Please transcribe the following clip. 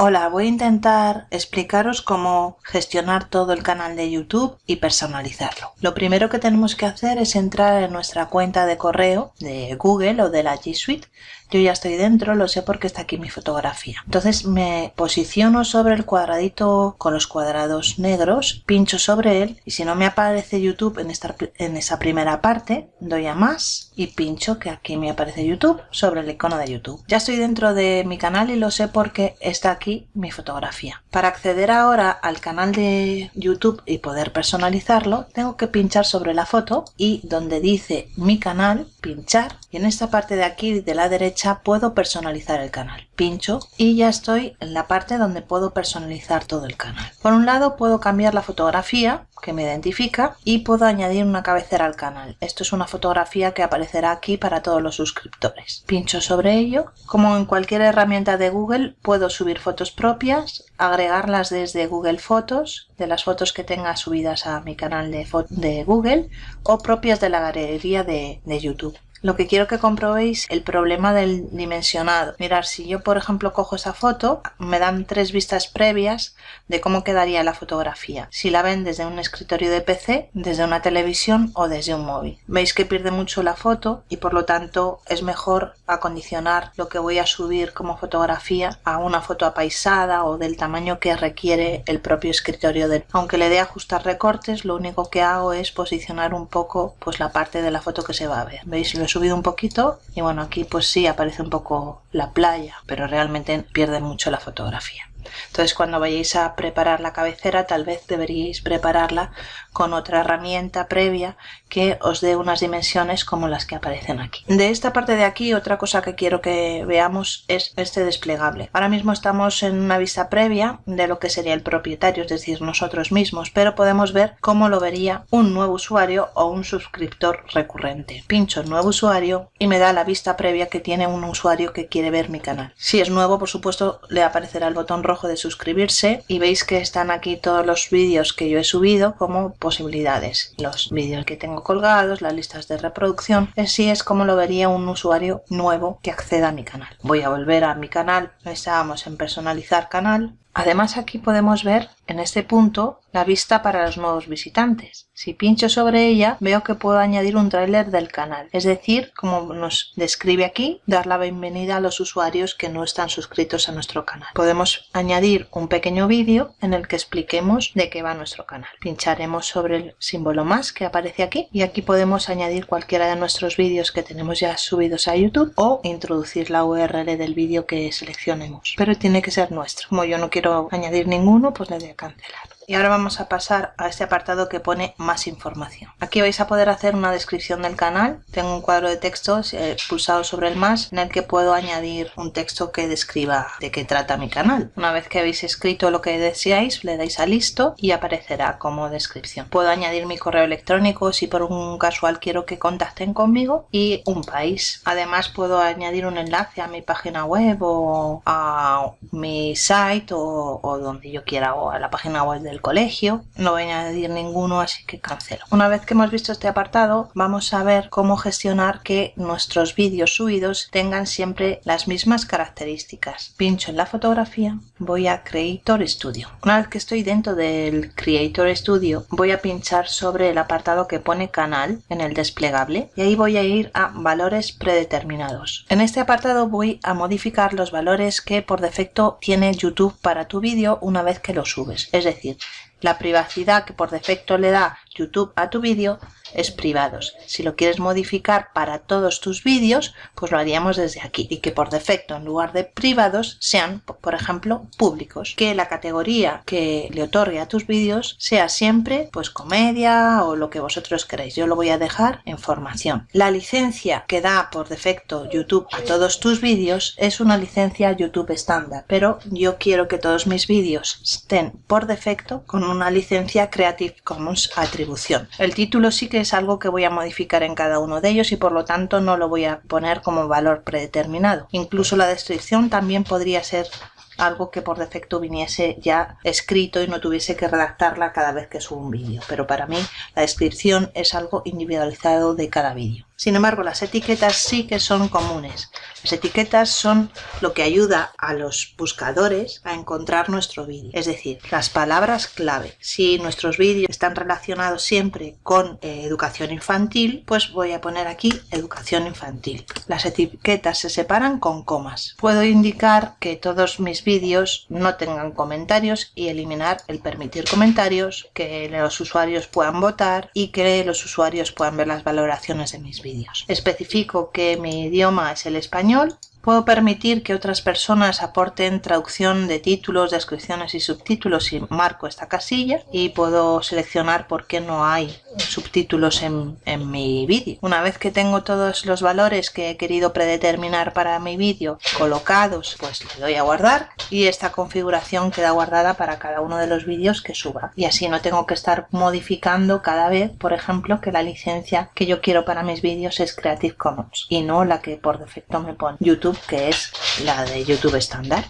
Hola, voy a intentar explicaros cómo gestionar todo el canal de YouTube y personalizarlo. Lo primero que tenemos que hacer es entrar en nuestra cuenta de correo de Google o de la G Suite. Yo ya estoy dentro, lo sé porque está aquí mi fotografía. Entonces me posiciono sobre el cuadradito con los cuadrados negros, pincho sobre él y si no me aparece YouTube en, esta, en esa primera parte, doy a más y pincho que aquí me aparece YouTube sobre el icono de YouTube. Ya estoy dentro de mi canal y lo sé porque está aquí mi fotografía. Para acceder ahora al canal de YouTube y poder personalizarlo, tengo que pinchar sobre la foto y donde dice mi canal, pinchar y en esta parte de aquí de la derecha puedo personalizar el canal. Pincho y ya estoy en la parte donde puedo personalizar todo el canal. Por un lado puedo cambiar la fotografía que me identifica y puedo añadir una cabecera al canal. Esto es una fotografía que aparecerá aquí para todos los suscriptores. Pincho sobre ello. Como en cualquier herramienta de Google puedo subir fotos propias, agregarlas desde Google Fotos, de las fotos que tenga subidas a mi canal de, de Google o propias de la galería de YouTube. Lo que quiero que comprobéis el problema del dimensionado. Mirar, si yo por ejemplo cojo esa foto, me dan tres vistas previas de cómo quedaría la fotografía. Si la ven desde un escritorio de PC, desde una televisión o desde un móvil. Veis que pierde mucho la foto y por lo tanto es mejor acondicionar lo que voy a subir como fotografía a una foto apaisada o del tamaño que requiere el propio escritorio. De... Aunque le dé ajustar recortes, lo único que hago es posicionar un poco pues la parte de la foto que se va a ver. ¿Veis? Subido un poquito y bueno aquí pues sí aparece un poco la playa pero realmente pierde mucho la fotografía entonces cuando vayáis a preparar la cabecera tal vez deberíais prepararla con otra herramienta previa que os dé unas dimensiones como las que aparecen aquí. De esta parte de aquí otra cosa que quiero que veamos es este desplegable. Ahora mismo estamos en una vista previa de lo que sería el propietario, es decir, nosotros mismos, pero podemos ver cómo lo vería un nuevo usuario o un suscriptor recurrente. Pincho nuevo usuario y me da la vista previa que tiene un usuario que quiere ver mi canal. Si es nuevo, por supuesto, le aparecerá el botón rojo de suscribirse y veis que están aquí todos los vídeos que yo he subido como posibilidades. Los vídeos que tengo colgados, las listas de reproducción. Así es como lo vería un usuario nuevo que acceda a mi canal. Voy a volver a mi canal. Estábamos en personalizar canal. Además aquí podemos ver en este punto la vista para los nuevos visitantes. Si pincho sobre ella veo que puedo añadir un tráiler del canal, es decir, como nos describe aquí, dar la bienvenida a los usuarios que no están suscritos a nuestro canal. Podemos añadir un pequeño vídeo en el que expliquemos de qué va nuestro canal. Pincharemos sobre el símbolo más que aparece aquí y aquí podemos añadir cualquiera de nuestros vídeos que tenemos ya subidos a YouTube o introducir la URL del vídeo que seleccionemos. Pero tiene que ser nuestro. Como yo no quiero añadir ninguno, pues le doy a cancelar. Y ahora vamos a pasar a este apartado que pone más información. Aquí vais a poder hacer una descripción del canal. Tengo un cuadro de texto eh, pulsado sobre el más en el que puedo añadir un texto que describa de qué trata mi canal. Una vez que habéis escrito lo que deseáis, le dais a listo y aparecerá como descripción. Puedo añadir mi correo electrónico si por un casual quiero que contacten conmigo y un país. Además puedo añadir un enlace a mi página web o a mi site o, o donde yo quiera o a la página web del colegio. No voy a añadir ninguno, así que cancelo. Una vez que hemos visto este apartado, vamos a ver cómo gestionar que nuestros vídeos subidos tengan siempre las mismas características. Pincho en la fotografía, voy a Creator Studio. Una vez que estoy dentro del Creator Studio, voy a pinchar sobre el apartado que pone canal en el desplegable y ahí voy a ir a valores predeterminados. En este apartado voy a modificar los valores que por defecto tiene YouTube para tu vídeo una vez que lo subes. Es decir, la privacidad que por defecto le da YouTube a tu vídeo es privados. Si lo quieres modificar para todos tus vídeos, pues lo haríamos desde aquí. Y que por defecto, en lugar de privados, sean, por ejemplo, públicos. Que la categoría que le otorgue a tus vídeos sea siempre, pues, comedia o lo que vosotros queráis. Yo lo voy a dejar en formación. La licencia que da por defecto YouTube a todos tus vídeos es una licencia YouTube estándar. Pero yo quiero que todos mis vídeos estén por defecto con una licencia Creative Commons El título sí que es algo que voy a modificar en cada uno de ellos y por lo tanto no lo voy a poner como valor predeterminado. Incluso la descripción también podría ser algo que por defecto viniese ya escrito y no tuviese que redactarla cada vez que subo un vídeo. Pero para mí la descripción es algo individualizado de cada vídeo. Sin embargo, las etiquetas sí que son comunes. Las etiquetas son lo que ayuda a los buscadores a encontrar nuestro vídeo, es decir, las palabras clave. Si nuestros vídeos están relacionados siempre con eh, educación infantil, pues voy a poner aquí educación infantil. Las etiquetas se separan con comas. Puedo indicar que todos mis vídeos no tengan comentarios y eliminar el permitir comentarios, que los usuarios puedan votar y que los usuarios puedan ver las valoraciones de mis vídeos. Especifico que mi idioma es el español Puedo permitir que otras personas aporten traducción de títulos, descripciones y subtítulos y marco esta casilla y puedo seleccionar por qué no hay subtítulos en, en mi vídeo. Una vez que tengo todos los valores que he querido predeterminar para mi vídeo colocados, pues le doy a guardar y esta configuración queda guardada para cada uno de los vídeos que suba. Y así no tengo que estar modificando cada vez, por ejemplo, que la licencia que yo quiero para mis vídeos es Creative Commons y no la que por defecto me pone Que es la de YouTube estándar.